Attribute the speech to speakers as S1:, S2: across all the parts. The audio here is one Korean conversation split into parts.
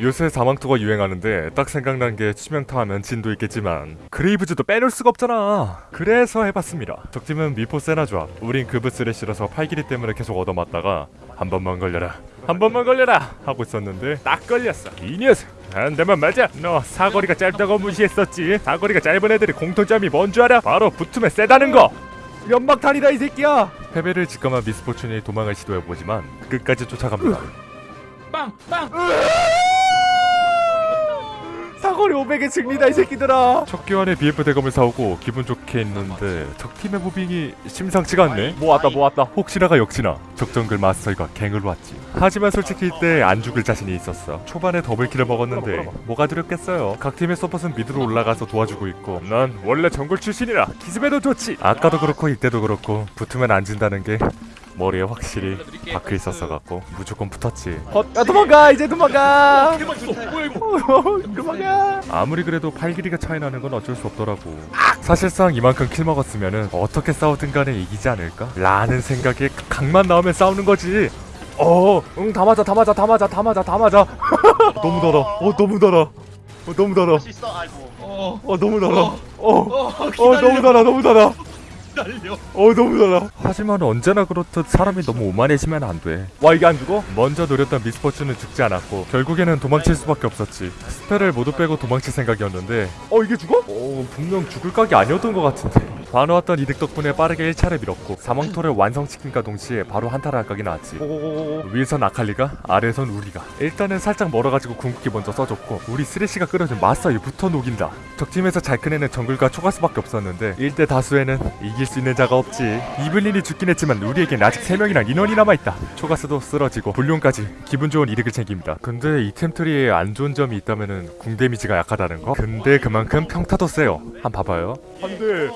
S1: 요새 사망토가 유행하는데 딱 생각난 게 치명타 하면 진도 있겠지만 그레이브즈도 빼놓을 수가 없잖아. 그래서 해봤습니다. 적팀은 미포 세나 조합 우린 그브스를 실어서 팔길이 때문에 계속 얻어맞다가 한 번만 걸려라 한 번만 걸려라 하고 있었는데 딱 걸렸어. 이 녀석 한 대만 맞아 너 사거리가 짧다고 무시했었지. 사거리가 짧은 애들이 공통점이 뭔 줄 알아? 바로 붙으면 세다는 거. 연막탄이다 이 새끼야. 패배를 직감한 미스포춘이 도망을 시도해보지만 끝까지 쫓아갑니다.
S2: 빵! 빵!
S1: 사거리 500의 승리다 이 새끼들아. 첫 교환에 BF 대검을 사오고 기분 좋게 했는데 적팀의 무빙이 심상치가 않네. 모았다 모았다. 혹시나가 역시나 적정글 마스터가 갱을 왔지. 하지만 솔직히 이때 안 죽을 자신이 있었어. 초반에 더블킬을 먹었는데 뭐가 두렵겠어요. 각 팀의 서폿은 미드로 올라가서 도와주고 있고. 난 원래 정글 출신이라. 기습에도 좋지. 아까도 그렇고 이때도 그렇고. 붙으면 안 진다는 게 머리에 확실히 박혀 있었어 갖고 무조건 붙었지 야 도망가 이제 도망가!
S2: 뭐야 이거!
S1: 그만해. 아무리 그래도 팔 길이가 차이 나는 건 어쩔 수 없더라고. 사실상 이만큼 킬 먹었으면은 어떻게 싸우든 간에 이기지 않을까? 라는 생각에 각만 나오면 싸우는 거지. 어, 응, 다 맞아, 다 맞아, 다 맞아, 다 맞아, 다 맞아. 너무 달아. 어, 너무 달아. 어, 너무 달아.
S3: 어...
S2: 어,
S1: 너무 달아. 어,
S2: 어...
S1: 어! 너무 달아, 너무 달아.
S2: 기다려!
S1: 어 너무 달아 하지만 언제나 그렇듯 사람이 너무 오만해지면 안돼와 이게 안 죽어? 먼저 노렸던 미스포츈은 죽지 않았고 결국에는 도망칠 수밖에 없었지 spell을 모두 빼고 도망칠 생각이었는데 어 이게 죽어? 어 분명 죽을 각이 아니었던 것 같은데 봐놓았던 이득 덕분에 빠르게 1차를 밀었고 사망토를 완성시킨과 동시에 바로 한타를 할 각이 나왔지. 위에선 아칼리가 아래선 우리가. 일단은 살짝 멀어가지고 궁극기 먼저 써줬고 우리 쓰레쉬가 끌어준 붙어 녹인다. 적팀에서 잘 큰 애는 정글과 초가스밖에 없었는데 1대 다수에는 이길 수 있는 자가 없지. 이블린이 죽긴 했지만 우리에겐 아직 3명이나 인원이 남아있다. 초가스도 쓰러지고 blue까지 기분 좋은 이득을 챙깁니다. 근데 이 템 트리에 안 좋은 점이 있다면은 궁 damage가 약하다는 거? 근데 그만큼 평타도 세요. 한번 봐봐요. 안돼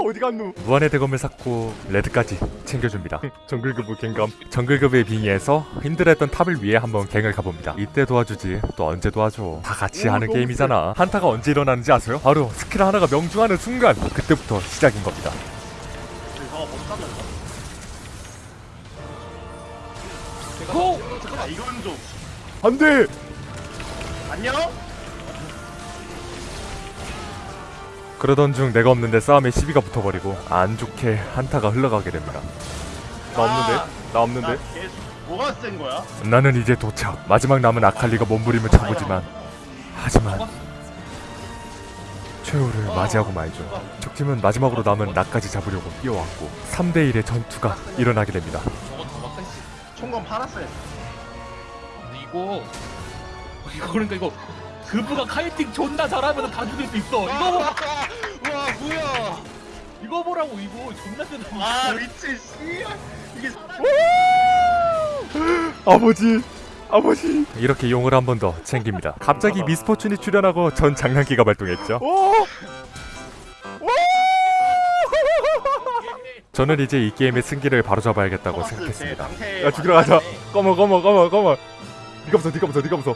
S1: 어디 갔누 무한의 대검을 샀고 red까지 챙겨줍니다. 정글급의 갱감. 정글급의 빙의에서 힘들었던 탑을 위해 한번 갱을 가봅니다. 이때 도와주지 또 언제 도와줘. 다 같이 하는 게임이잖아. 한타가 언제 일어나는지 아세요? 바로 스킬 하나가 명중하는 순간 그때부터 시작인 겁니다.
S2: 고!
S3: 거 이건 좀
S1: 안돼!
S3: 안녕?
S1: 그러던 중 내가 없는데 싸움에 시비가 붙어버리고 안 좋게 한타가 흘러가게 됩니다 나 없는데?
S3: 나나
S1: 없는데?
S3: 뭐가 센 거야?
S1: 나는 이제 도착 마지막 남은 아칼리가 몸부림을 쳐보지만 하지만 최후를 맞이하고 말죠 적팀은 마지막으로 남은 나까지 잡으려고 뛰어왔고 3대1의 전투가 일어나게 됩니다
S3: 총검 팔았어요
S2: 이거 이거 그러니까 이거 그부가 카이팅 존나 잘하면 다 죽일 수 있어. 이거 보
S3: 와 뭐야.
S2: 이거 보라고 이거? 존나 세다
S3: 아 미친 씨 이게
S1: 아버지 아버지. 이렇게 용을 한 번 더 챙깁니다. 갑자기 미스포춘이 출연하고 전 장난기가 발동했죠. 저는 이제 이 게임의 승기를 바로잡아야겠다고 생각했습니다. 야 죽이러 가자. 꺼머 꺼머 꺼머 꺼머 니가 무서 니가 무서 니가 무서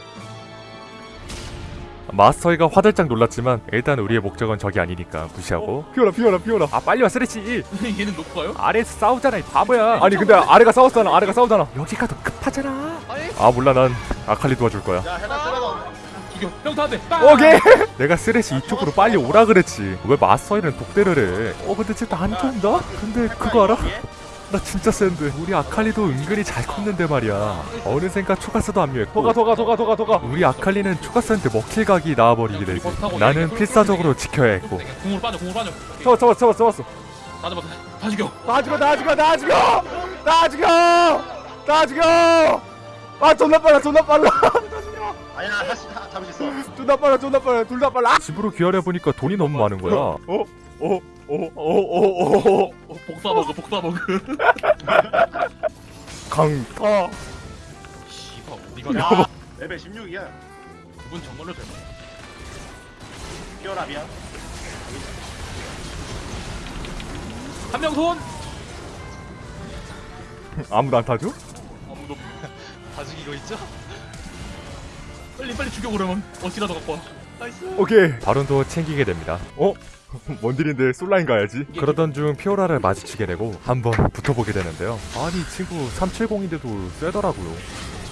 S1: 마스터이가 화들짝 놀랐지만 일단 우리의 목적은 적이 아니니까 무시하고. 피워라 피워라 피워라. 아 빨리 와 쓰레쉬.
S2: 얘는 놓고 가요?
S1: 아래에서 싸우잖아 이 바보야. 아니 근데 아래가 싸웠잖아 아래가 싸우잖아. 여기가 더 급하잖아.
S2: 아
S1: 몰라 난 아칼리 도와줄 거야.
S3: 야
S2: 죽여 형 다한테
S1: 오케이. 내가 쓰레쉬 이쪽으로 빨리 오라 그랬지. 왜 마스터이는 독대를 해어 근데 쟤 나안 좋은다? 근데 그거 알아? 나 진짜 센데. 우리 아칼리도 은근히 잘 컸는데 말이야. 어느샌가 초가스도 합류했고. 도가 도가 도가 도가 도가. 우리 아칼리는 초가스한테 먹힐 각이 나와버리게 되지. 나는 필사적으로 지켜야 했고.
S2: 공으로 빠져 공으로 빠져.
S1: 잡았어 잡았어 잡았어 잡았어.
S2: 다 잡았어 다 죽여.
S1: 나 죽여 나 죽여 나 죽여! 나 죽여! 나 죽여! 아 존나 빨라 존나 빨라.
S3: 아니야 다시 다 있어.
S1: 존나 빨라 존나 빨라 둘 다 빨라. 집으로 귀하려 보니까 돈이 너무 많은 거야. 어? 어? 어? 어? 어? 어?
S2: 어, 복사 먹어 복사 먹어
S1: 강타
S2: 씨발 니가
S3: 야 레벨 16이야
S2: 그분 정말로 잘
S3: 피어라 미안
S2: 한명 손!
S1: 아무도 안 타줘?
S2: 아무도 다 죽이고 있죠? 빨리 빨리 죽여보려면 어찌라도 갖고 와 나이스
S1: 오케이. 바론도 챙기게 됩니다. 어? 뭔 일인데 솔라인 가야지. 그러던 중 피오라를 마주치게 되고 한번 붙어보게 되는데요. 아니 이 친구 370인데도 세더라고요.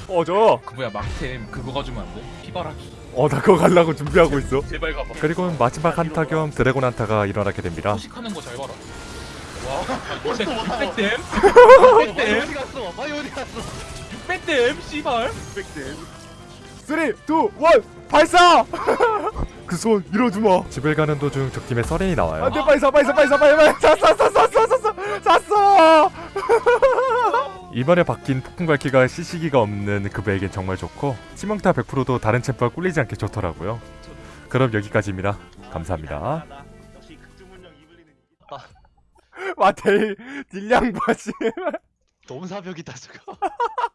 S1: 어저
S2: 그 뭐야 막템 그거 가지면 안 돼? 피바라기
S1: 어나 그거 가려고 준비하고 있어.
S2: 제발 가봐.
S1: 그리고 마지막 한타 겸 드래곤 한타가 일어나게 됩니다.
S2: 소식하는 거 잘 봐라. 와 600댐?
S4: 마이
S2: 600댐?
S4: 어디 갔어? 마이 어디 갔어?
S2: 600댐 씨발.
S3: 600댐
S1: 3, 2, 1 발사! 그손 밀어주마. 집을 가는 도중 적팀의 서렌이 나와요. 안돼 빨리 사 빨리 사 빨리 사 빨리 빨리 샀어 샀어 샀어 샀어 샀어 이번에 바뀐 폭풍 갈퀴가 CC기가 없는 그브에겐 정말 좋고 치명타 100%도 다른 챔프와 꿀리지 않게 좋더라고요. 그럼 여기까지입니다. 감사합니다. 와 딜, 딜량 봐지
S4: 너무 사벽이다 저거.